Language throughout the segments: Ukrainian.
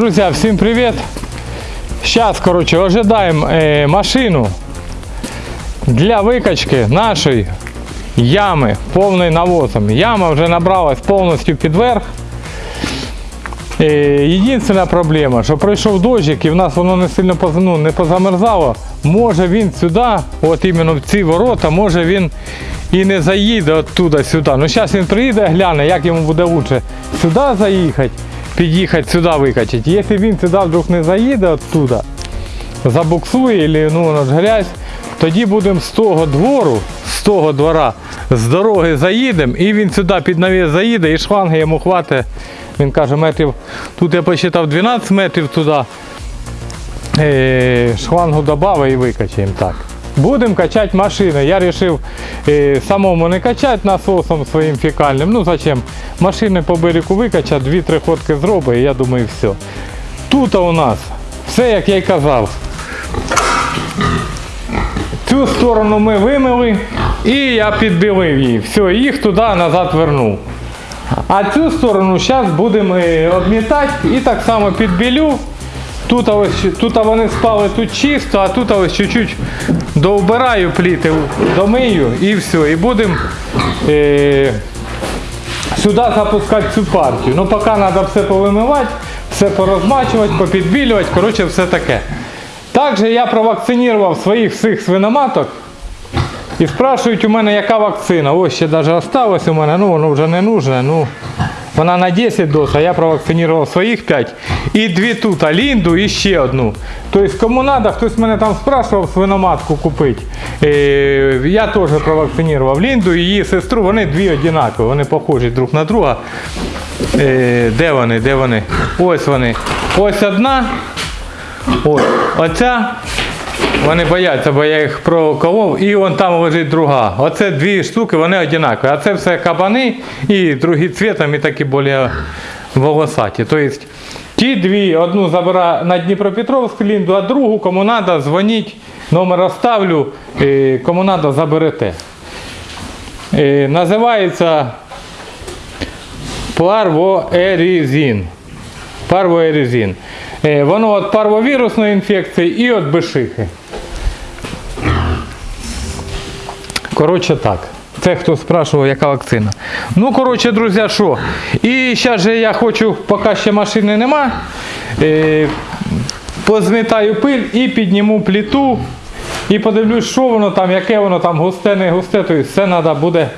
Друзья, всем привет! Сейчас, короче, ожидаем э, машину для викачки нашої ями повною навозом. Яма вже набралась повністю під верх. Е, Єдина проблема, що пройшов дощик і в нас воно не сильно ну, не позамерзало. Може він сюди, от іменно в ці ворота, може він і не заїде оттуда сюди. Ну зараз він приїде, гляне, як йому буде краще сюди заїхати, під'їхати сюди викачати. Якщо він сюди вдруг не заїде оттуда, забуксує, или, ну воно ж грязь, тоді будемо з того двору, з того двора, з дороги заїдемо, і він сюди під навіс заїде, і шланги йому хватить. Він каже, метрів, тут я посчитав 12 метрів туди. Е, шлангу додав і викачаємо так. Будемо качати машину. Я вирішив е, самому не качати насосом своїм фекальним. Ну зачем? Машини по берегу викачати, дві-три ходки зробить, і я думаю, все. Тут у нас все, як я й казав. Цю сторону ми вимили і я підбілив її. Все, їх туди назад вернув. А цю сторону зараз будемо е, обмітати і так само підбілю. Тут, ось, тут вони спали тут чисто, а тут ось чуть-чуть довбираю пліти, домию і все. І будемо е, сюди запускати цю партію. Ну поки треба все повимивати, все порозмачувати, попідбілювати, коротше, все таке. Також я провакцинував своїх всіх свиноматок. І спрашують у мене, яка вакцина. Ось ще навіть осталось у мене, ну воно вже не нужне. Ну, вона на 10 доз, а я провакцинував своїх 5. І дві тут, а лінду і ще одну. Тобто кому треба, хтось мене там спрашував свиноматку купити. Е, я теж провакцинував лінду і її сестру, вони дві однакові, вони похожі друг на друга. Е, де вони? Де вони? Ось вони. Ось одна. Ось. Оця. Вони бояться, бо я їх проколов, і вон там лежить друга. Оце дві штуки, вони однакові. А це все кабани і другі цвітом, і такі більш волосаті. Тобто ті дві, одну забираю на Дніпропетровську лінду, а другу, кому треба, дзвоніть, номер оставлю, і кому треба, заберете. І називається парвоеризин. Парвоеризин. Е, Воно від парвовірусної інфекції і від бешихи. Коротше так. Це хто спрашував, яка вакцина. Ну, коротше, друзі, що? І зараз же я хочу, поки ще машини нема, е, позмітаю пиль і підніму плиту. І подивлюсь, що воно там, яке воно там густе, не густе. Тобто все треба буде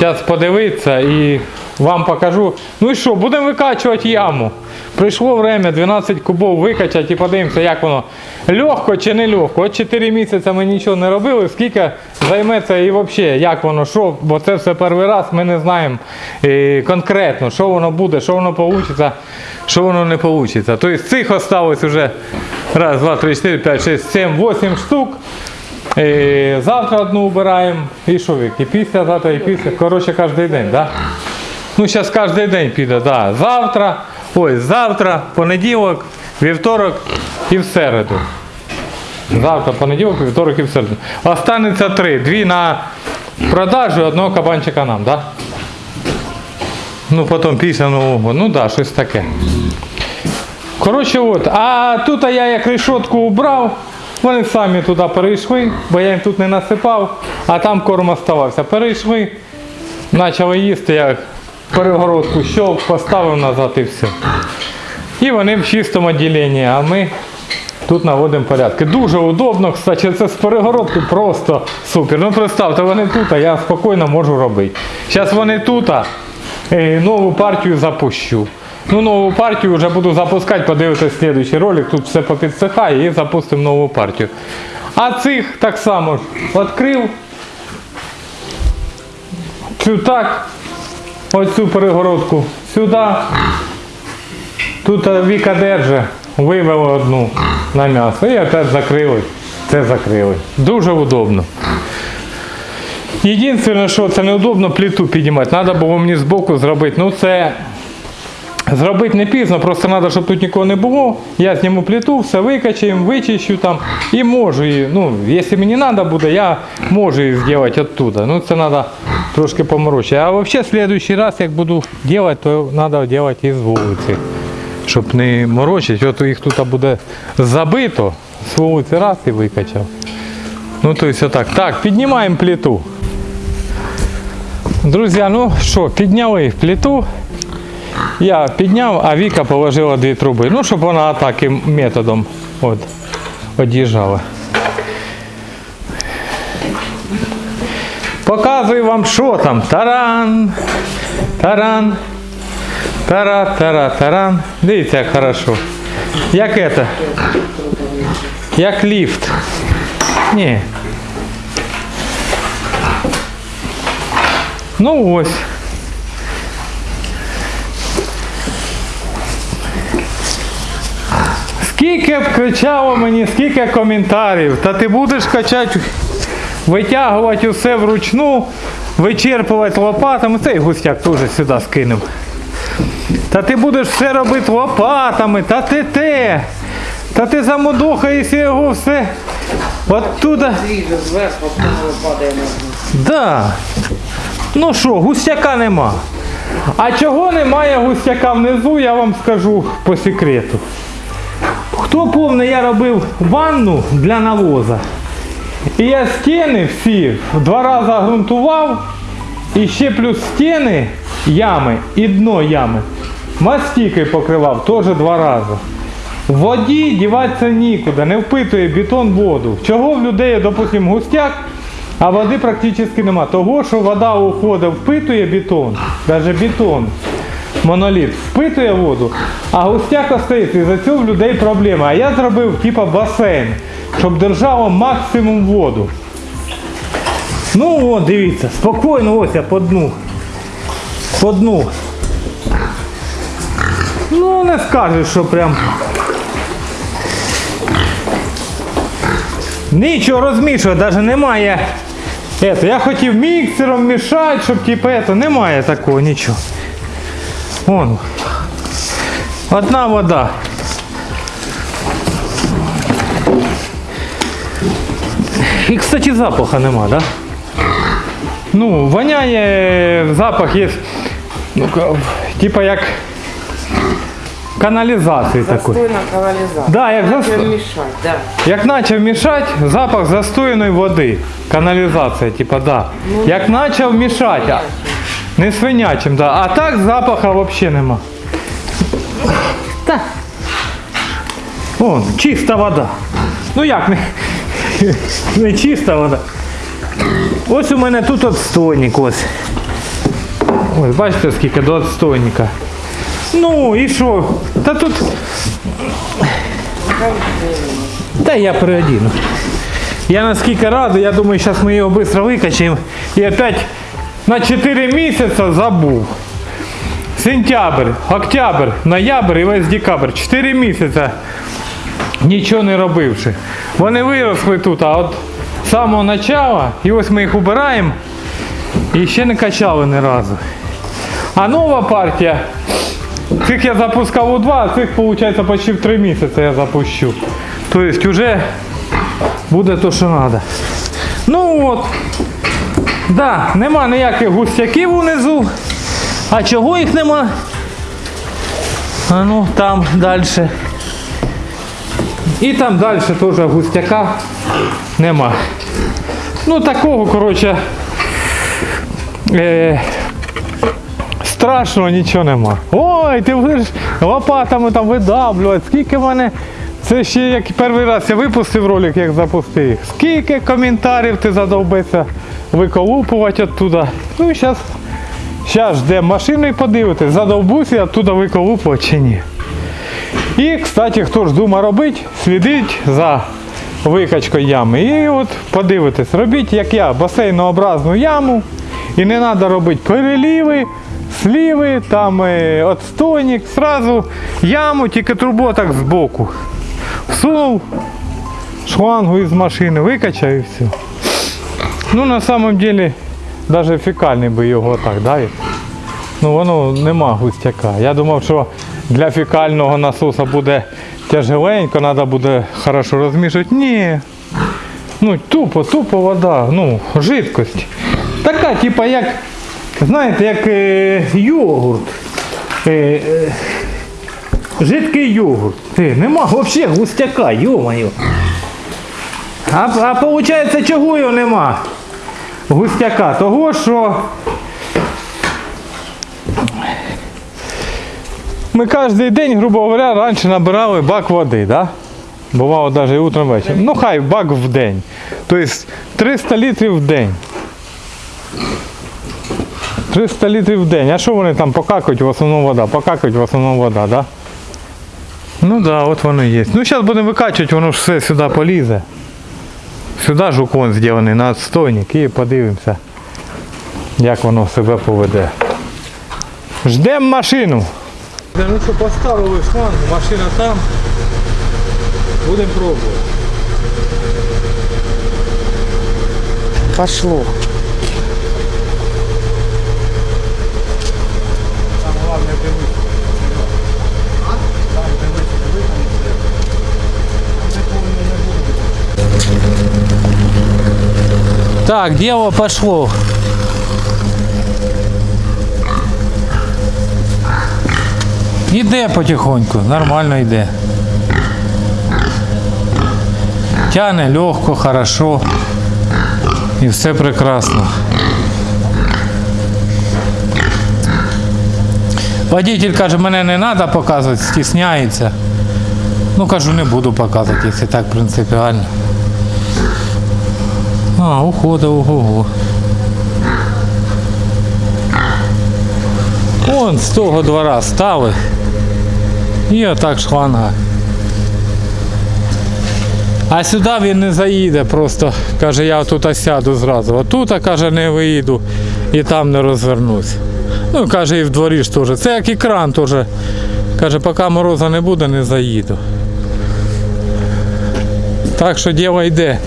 зараз подивитися і вам покажу. Ну і що, будемо викачувати яму. Прийшло время 12 кубов викачати і подивимося, як воно легко чи не легко. От 4 місяці ми нічого не робили, скільки займеться і взагалі, як воно, що, бо це все перший раз, ми не знаємо е, конкретно, що воно буде, що воно вийде, що воно не вийде. Тобто цих осталось вже раз, два, три, чотири, п'ять, шість, сім, вісім штук. Е, Завтра одну убираємо і що вік, і після завтра, і після. Коротше, кожен день, так? Да? Ну, зараз кожен день піде, да. Завтра, ой, завтра, понеділок, вівторок і в середу. Завтра, понеділок, вівторок і в середу. Останеться три. Дві на продажу, одного кабанчика нам, так? Ну, потім після нового, ну так, щось таке. Коротше, от. А тут я як решетку убрав, вони самі туди перейшли, бо я їм тут не насипав, а там корм оставався. Перейшли, почали їсти, я перегородку щелк, поставив назад і все. І вони в чистому відділенні, а ми тут наводимо порядки. Дуже удобно, кстати, це з перегородки просто супер. Ну представте, вони тут, а я спокійно можу робити. Зараз вони тут, а е, нову партію запущу. Ну, нову партію вже буду запускати, подивитися слідуючий ролик, тут все попідсихає і запустимо нову партію. А цих так само відкрив. Цю так, оцю перегородку сюди. Тут е, Віка держи, вивели одну на м'ясо і опять закрили. Це закрили. Дуже удобно. Єдине, що це неудобно плиту піднімати. Треба було мені збоку зробити. Ну це зробити не пізно, просто треба, щоб тут нікого не було. Я зніму плиту, все викачаємо, вичищу там і можу її. Ну, якщо мені треба буде, я можу її зробити оттуда. Ну це треба трошки поморочити. А взагалі, в следующий раз, як буду робити, то треба робити із вулиці. щоб не морочити. От їх тут буде забито, з вулиці раз і викачав. Ну, то есть отак. Так, піднімаємо плиту. Друзі, ну що, підняли плиту. Я підняв, а Віка положила дві труби. Ну, щоб вона таким методом от, од'їжджала. Показую вам, що там. Таран. Таран. Тара, тара, таран. Дивіться, як хорошо. Як это? Як ліфт. Ні. Ну ось. Скільки б кричало мені, скільки коментарів, та ти будеш качати, витягувати усе вручну, вичерпувати лопатами. Цей густяк теж сюди скинув. Та ти будеш все робити лопатами, та ти те. Та ти замудохаєшся його все. Оттуда. Да. Ну що, густяка нема. А чого немає густяка внизу, я вам скажу по секрету. Хто помне, я робив ванну для навоза. І я стіни всі два рази ґрунтував. І ще плюс стіни ями і дно ями. Мастікою покривав теж два рази. В воді діватися нікуди, не впитує бетон воду. Чого в людей, допустимо, густяк, а води практично нема. Того, що вода уходить, впитує бетон, навіть бетон, моноліт, впитує воду, а густяк остається. І за цього в людей проблема. А я зробив типа басейн, щоб держало максимум воду. Ну от, дивіться, спокійно ось я по дну. По дну. Ну не скажеш, що прям. Нічого розмішувати, навіть немає. Ето, я хотів міксером мішати, щоб типу ето, немає такого нічого. Вон. Одна вода. І, кстати, запаха нема, да? Ну, воняє, запах є, ну, типа як каналізації такої. Застойна каналізація. Да, як Треба засто- да. Як почав мішати, запах застояної води. Каналізація, типа, да. Як почав мішати, а, не свинячим, да. А так запаха взагалі нема. Та. Вон, чиста вода. Ну як не, не чиста вода. Ось у мене тут отстойник ось. Ось, бачите, скільки до отстойника. Ну і що? Та тут. Та я переодіну. Я наскільки радий, я думаю, зараз ми його швидко викачаємо. І опять на 4 місяці забув. Сентябрь, октябрь, ноябрь і весь декабрь. 4 місяці нічого не робивши. Вони виросли тут, а от з самого початку, і ось ми їх убираємо і ще не качали ні разу. А нова партія, цих я запускав у два, а цих виходить почти в 3 місяці я запущу. Тобто вже буде то, що треба. Ну от. Да, нема ніяких густяків унизу. А чого їх нема? А ну там далі. І там далі теж густяка нема. Ну такого, коротше, е, страшного нічого нема. Ой, ти будеш лопатами там видавлювати. Скільки в мене. Це ще як перший раз я випустив ролик, як запустив їх. Скільки коментарів ти задовбиться виколупувати оттуда. Ну і зараз Зараз ждемо машину і подивитись, задовбусь оттуда виколупувати чи ні. І, кстати, хто ж думає робити, слідить за викачкою ями. І от подивитись, робіть, як я, басейнообразну яму. І не треба робити переліви, сліви, там е, отстойник, сразу яму, тільки трубу так збоку. Всунув шлангу із машини, викачав і все. Ну, на самом деле, даже фекальний би його так давить. Ну воно нема густяка. Я думав, що для фекального насоса буде тяжеленько, треба буде хорошо розмішувати. Ні. Ну, тупо, тупо вода, ну, жидкость. Така, типа, як, знаєте, як е, йогурт. Е, е, жидкий йогурт. Ти, нема взагалі густяка, йо-моє. А, а виходить, чого його нема? Густяка. Того, що ми кожен день, грубо говоря, раніше набирали бак води, да? Бувало навіть утром вечором. Ну хай бак в день. Тобто 300 літрів в день. 300 літрів в день. А що вони там покакають, в основному вода? Покакають, в основному вода, да? Ну да, от воно є. Ну зараз будемо викачувати, воно ж все сюди полізе. Сюди ж уклон зроблений на отстойник і подивимося, як воно себе поведе. Ждемо машину. Ну що, поставили шланг, машина там. Будемо пробувати. Пошло. Там головне дивитися. Там дивитися, дивитися. Так, дело пошло. Іде потихоньку, нормально йде. Тяне легко, хорошо. І все прекрасно. Водитель каже, мене не треба показувати, стісняється. Ну кажу, не буду показувати, якщо так принципіально. А, ухода, ого-го. Вон з того двора стали. І отак шланга. А сюди він не заїде, просто каже, я тут сяду зразу. Отут, каже, не виїду і там не розвернусь. Ну, каже, і в дворі ж теж. Це як і кран теж. Каже, поки мороза не буде, не заїду. Так що діло йде.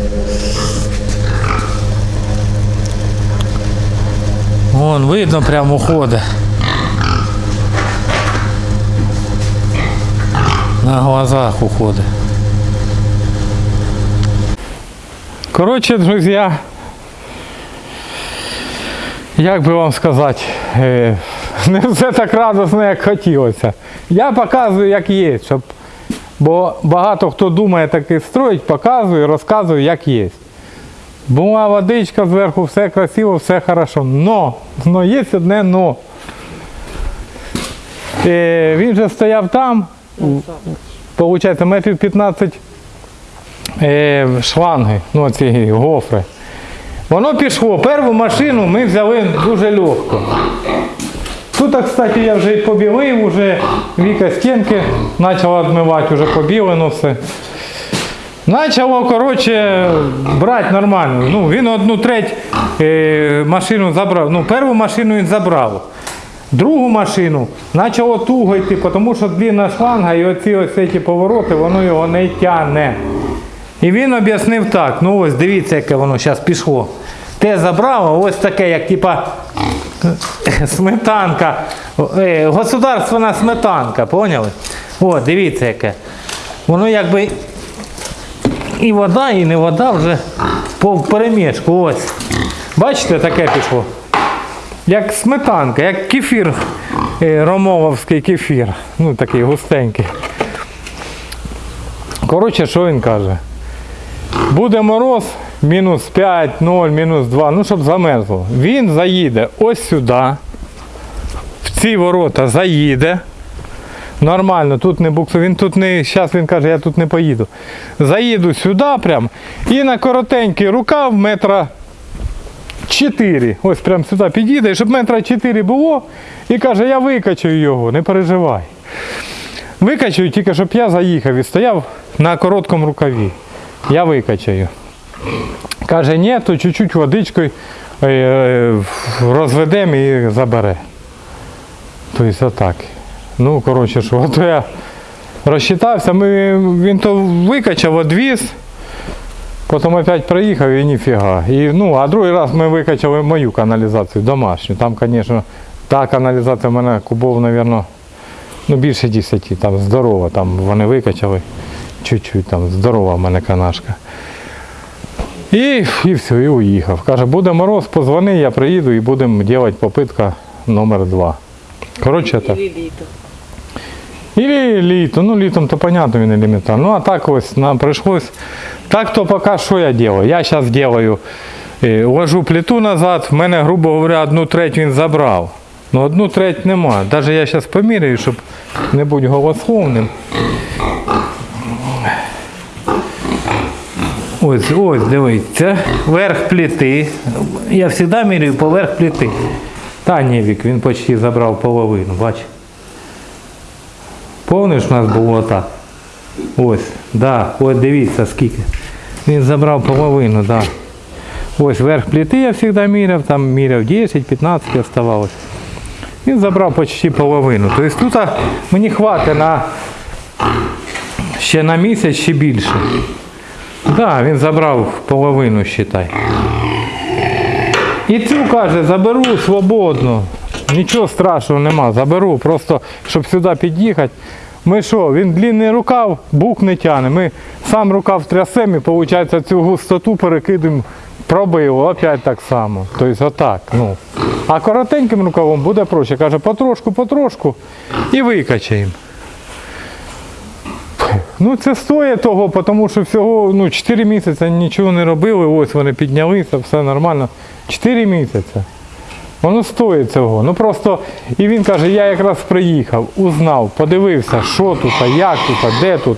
Вон, видно, прямо уходить. На глазах уходить. Коротше, друзі, як би вам сказати, е, не все так радосно, як хотілося. Я показую, як є, щоб, бо багато хто думає таки строїть, показую, розказую, як є. Була водичка зверху, все красиво, все хорошо. Но, но є одне но. Е, він же стояв там, Получається, метрів 15 е, шланги, ну ці гофри. Воно пішло. Першу машину ми взяли дуже легко. Тут, кстати, я вже і побілив, вже Віка стінки почала відмивати, вже побілено все. Почало, коротше, брати нормально. Ну, він одну треть е, машину забрав. Ну, першу машину він забрав. Другу машину почало туго йти, тому що длинна шланга і оці ось ці повороти, воно його не тягне. І він об'яснив так, ну ось дивіться, яке воно зараз пішло. Те забрало, ось таке, як типа сметанка, е, государственна сметанка, поняли? О, дивіться яке. Воно якби і вода, і не вода вже по перемішку. Ось. Бачите, таке пішло. Як сметанка, як кефір, е, ромовський кефір. Ну такий густенький. Коротше, що він каже? Буде мороз, мінус 5, 0, мінус 2, ну щоб замерзло. Він заїде ось сюди, в ці ворота заїде. Нормально, тут не буксу, він тут не, зараз він каже, я тут не поїду. Заїду сюди прям і на коротенький рукав метра 4. Ось прям сюди підійде, щоб метра 4 було. І каже, я викачаю його, не переживай. Викачаю тільки, щоб я заїхав і стояв на короткому рукаві. Я викачаю. Каже, ні, то чуть-чуть водичкою е, е, розведемо і забере. Тобто отак. Ну, коротше, що, то я розчитався, ми, він то викачав, одвіз. Потім опять приїхав і ніфіга. І, ну, а другий раз ми викачали мою каналізацію домашню. Там, звісно, та каналізація в мене кубов, мабуть, ну, більше 10, там здорова. Там вони викачали чуть-чуть, там здорова в мене канашка. І, і все, і уїхав. Каже, буде мороз, позвони, я приїду і будемо робити попитка номер два. Коротше так. Или літо. Ну, літом то понятно, він елементарно. Ну, а так ось нам прийшлось. Так то поки що я делаю? Я зараз делаю, е, ложу плиту назад, в мене, грубо говоря, одну треть він забрав. Ну, одну треть нема. Навіть я зараз поміряю, щоб не бути голословним. Ось, ось, дивіться, верх плити. Я завжди міряю поверх плити. Та ні, Вік, він почти забрав половину, бач. Повниш у нас було так. Ось, да, ось дивіться скільки. Він забрав половину, да. Ось верх плити я завжди міряв, там міряв 10-15 оставалось. Він забрав почти половину. Тобто тут мені хватить на ще на місяць, ще більше. Так, да, він забрав половину, считай. І цю каже, заберу свободно. Нічого страшного нема, заберу, просто щоб сюди під'їхати. Ми що, він длинний рукав, бук не тяне. Ми сам рукав трясемо і виходить цю густоту перекидемо, пробив, опять так само. Тобто отак. Ну. А коротеньким рукавом буде проще. Каже, потрошку, потрошку і викачаємо. Ну це стоїть того, тому що всього ну, 4 місяці нічого не робили, ось вони піднялися, все нормально. 4 місяці. Воно стоїть цього. Ну просто, і він каже, я якраз приїхав, узнав, подивився, що тут, як тут, де тут.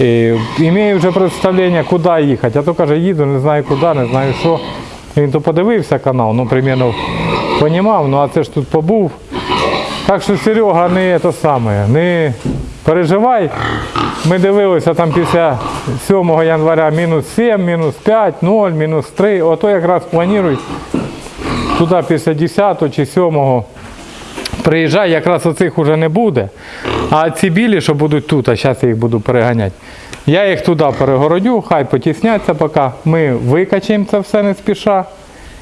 І, імею вже представлення, куди їхати. А то каже, їду, не знаю куди, не знаю що. Він то подивився канал, ну примерно понімав, ну а це ж тут побув. Так що Серега не те саме, не переживай. Ми дивилися там після 7 января мінус 7, мінус 5, 0, мінус 3. Ото якраз планують туди після 10 чи 7 приїжджай, якраз оцих вже не буде. А ці білі, що будуть тут, а зараз я їх буду переганяти. Я їх туди перегородю, хай потісняться поки. Ми викачаємо це все не спіша.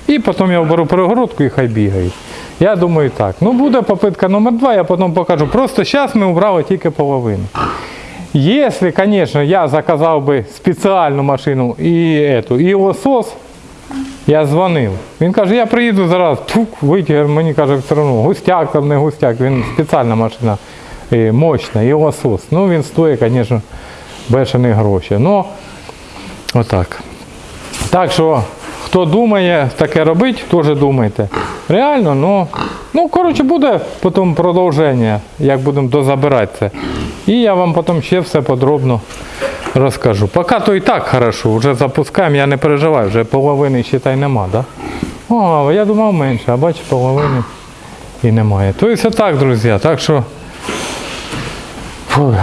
І потім я оберу перегородку і хай бігають. Я думаю так. Ну буде попитка номер два, я потім покажу. Просто зараз ми убрали тільки половину. Если, конечно, я заказав би спеціальну машину і, і лосос, я дзвонив. Він каже, я приїду зараз, тук, витягар, мені каже, все одно, густяк там не густяк, він спеціальна машина, мощна, і лосос. Ну він стоїть, звісно, бешені гроші. Ну, отак. Так що, хто думає таке робити, теж думайте. Реально, ну, ну коротше, буде потім продовження, як будемо дозабирати це. І я вам потім ще все подробно розкажу. Поки то і так хорошо, вже запускаємо, я не переживаю, вже половини ще нема, да? О, я думав менше, а бачу, половини і немає. Тобто так, друзі, так що.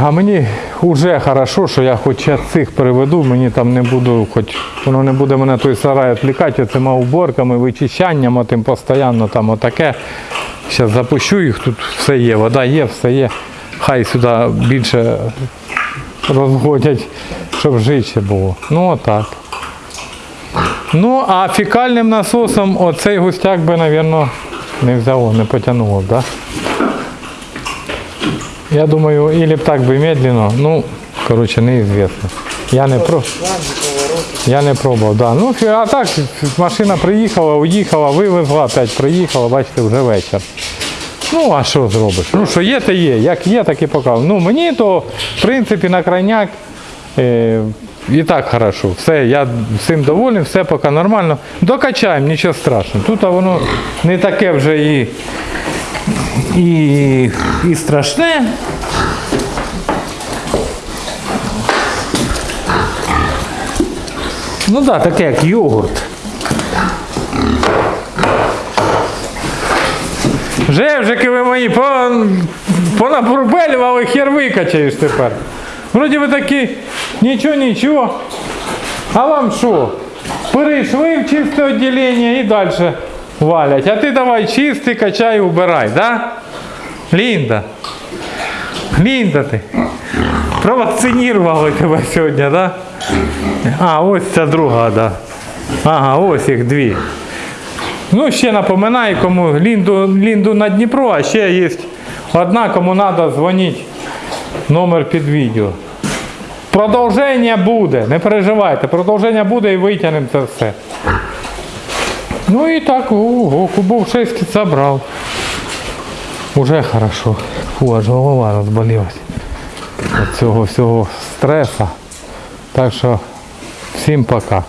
А мені вже хорошо, що я хоч я цих переведу, мені там не буду, хоч воно не буде мене той сарай відвлікати оцими уборками, вичищанням, отим постійно там отаке. Зараз запущу їх, тут все є, вода є, все є. Хай сюди більше розгодять, щоб жище було. Ну отак. Ну, а фекальним насосом оцей густяк би, мабуть, не взяло, не потягнуло, так? Да? Я думаю, или б так би медленно, ну, короче, неизвестно. Я не про. Я не пробував, да. Ну, а так, машина приїхала, уїхала, вивезла, опять приїхала, бачите, вже вечір. Ну, а що зробиш? Ну, що є, то є. Як є, так і показав. Ну, мені то, в принципі, на крайняк е, і так хорошо. Все, я всім довольний, все поки нормально. Докачаємо, нічого страшного. Тут воно не таке вже і, і, і страшне. Ну так, да, таке як йогурт. Жевжики ви мої, пон- понапурбелювали, хер викачаєш тепер. Вроді ви такі, нічого, нічого. А вам що? Перейшли в чисте відділення і далі валять. А ти давай чистий, качай, убирай, да? Лінда. Лінда ти. Провакцинували тебе сьогодні, да? А, ось ця друга, да. Ага, ось їх дві. Ну, ще напоминаю, кому Лінду, Лінду на Дніпро, а ще є одна, кому треба дзвонити. Номер під відео. Продовження буде, не переживайте, продовження буде і витягнемо це все. Ну і так, ого, кубов 6 забрав. Уже хорошо. Фу, аж голова розболілась. Від цього всього стреса. Так що всім пока.